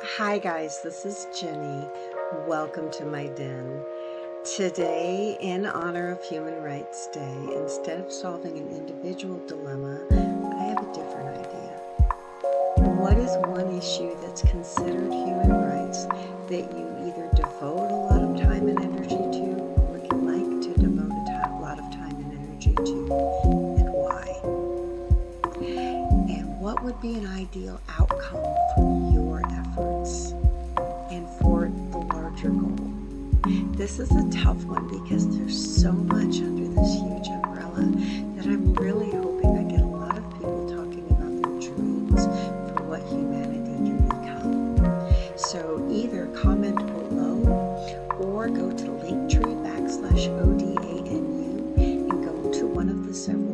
Hi, guys, this is Jenny. Welcome to my den. Today, in honor of Human Rights Day, instead of solving an individual dilemma, I have a different idea. What is one issue that's considered human rights that you either devote a lot of time and energy to or would like to devote a lot of time and energy to, and why? And what would be an ideal outcome This is a tough one because there's so much under this huge umbrella that I'm really hoping I get a lot of people talking about their dreams for what humanity can become. So either comment below or go to linktree backslash ODANU and go to one of the several